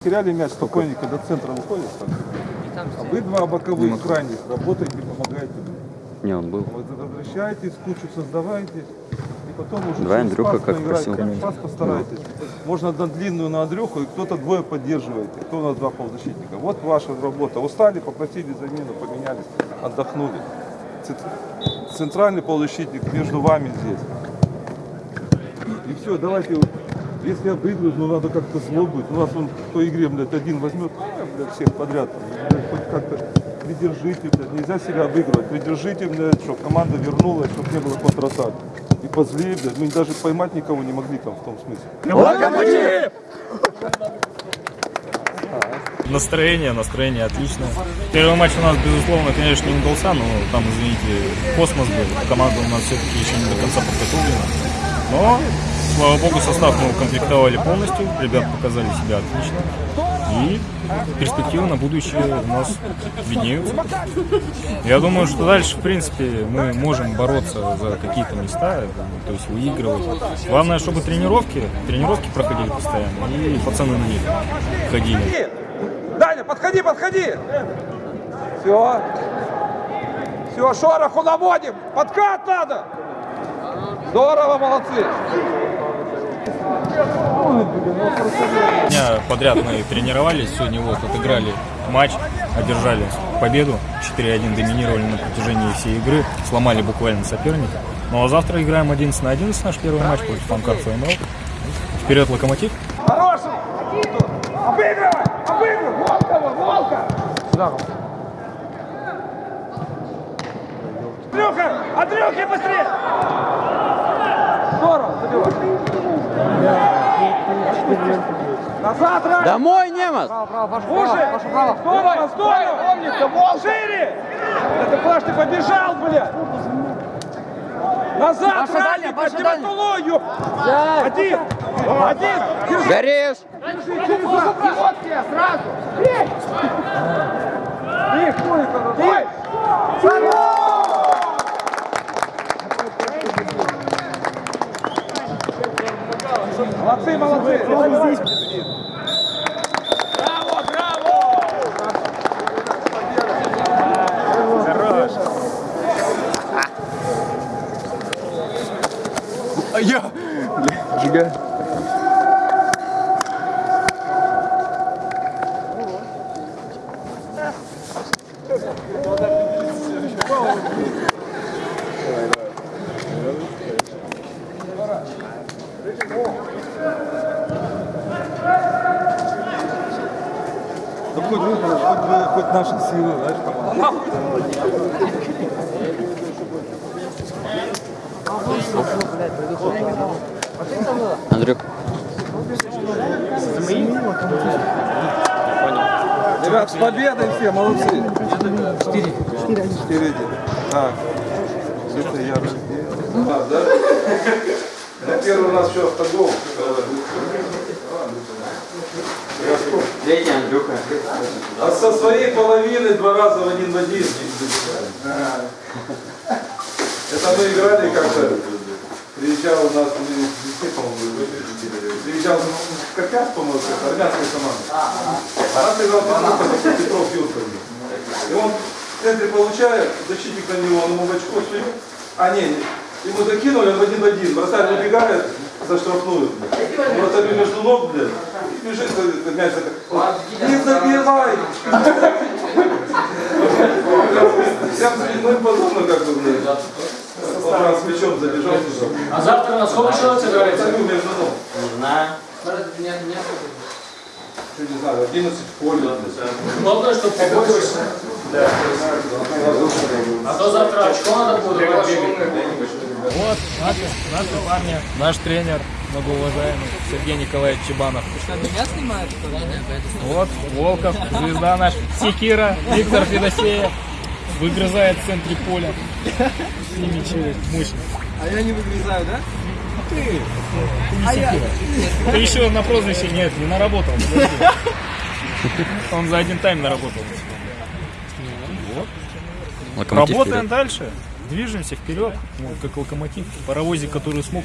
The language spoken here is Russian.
Теряли мяч спокойно, когда центра выходит. так. А вы два боковых крайних работаете, помогаете. Не, он был. Вот возвращаетесь, кучу создаваете. И потом уже через Андрюха, как просил. Пас постарайтесь. Можно на длинную на Андрюху, и кто-то двое поддерживаете. Кто у нас два полузащитника. Вот ваша работа. Устали, попросили замену, поменялись, отдохнули. Цент- Центральный полузащитник между вами здесь. И все, давайте, если обыгрывают, ну надо как-то зло быть. У нас он по игре, блядь, один возьмет, а, блядь, всех подряд. Блядь, хоть как-то придержите, блядь, нельзя себя обыгрывать. Придержите, блядь, чтобы команда вернулась, чтобы не было контратак. И позлее, блядь, мы даже поймать никого не могли там в том смысле. Настроение, настроение отличное. Первый матч у нас, безусловно, конечно, не удался, но там, извините, космос был. Команда у нас все-таки еще не до конца подготовлена. Но, слава богу, состав мы укомплектовали полностью. Ребят показали себя отлично. И перспективы на будущее у нас виднеются. Я думаю, что дальше, в принципе, мы можем бороться за какие-то места, то есть выигрывать. Главное, чтобы тренировки, тренировки проходили постоянно, и пацаны на них ходили. Даня, подходи, подходи! Все. Все, шороху наводим. Подкат надо. Здорово, молодцы. дня подряд мы тренировались. Сегодня вот отыграли матч, одержали победу. 4-1 доминировали на протяжении всей игры. Сломали буквально соперника. Ну а завтра играем 11 на 11 наш первый матч против Амкар ФМЛ. Вперед, Локомотив! Хороший. Обыгрывай, обыгрывай. Волкова, Волка. Сюда. Андрюха, Андрюхи, быстрее. Здорово, забивай. Назад, Рай. Домой, Немас! Уши! Здорово, здорово! Умница, Вол! Шире! Это Паш, ты побежал, блядь! Назад, Рай, дальняя, блядь, дальняя. Тиматулою! Один! Один! Горишь! Тебе, сразу! Молодцы, молодцы! Браво, браво! А я! Жига. Да хоть, вы, хоть, хоть наши силы, знаешь, помогут. Андрюк. Ребят, с победой все, молодцы. Четыре. Четыре. А, это я Да, да? Ну, первый у нас еще автогол. Третий Андрюха. А со своей половины два раза в один в один. Это мы играли как-то. Приезжал у нас, везде, по-моему, приезжал в Копяс, по-моему, это армянская команда. А нас играл Петров, Петров Юрков. И он в центре получает, защитник на него, он ему в очко сует. А, не, ему закинули, он в один в один. Вратарь выбегает за штрафную. Вратарь между ног, блядь, и бежит, как мяч так. Не забивай! Я ну и подобно как бы, блядь. Раз плечом забежал. А завтра на сколько человек собираете? Забил между ног. Знаю. Что не знаю, 11 в поле. Главное, чтобы побольше. А то завтра очко надо будет. Вот, наши, наши парни, наш тренер, многоуважаемый Сергей Николаевич Чебанов. Меня снимают, что? Вот, Волков, звезда наш, Секира, Виктор Федосеев. Выгрызает в центре поля. С ними через мощно. А я не выгрызаю, да? Ты, ты не Секира. Ты еще на прозвище нет, не наработал. Он за один тайм наработал. Локомотив Работаем вперед. дальше. Движемся вперед, вот как локомотив, паровозик, который смог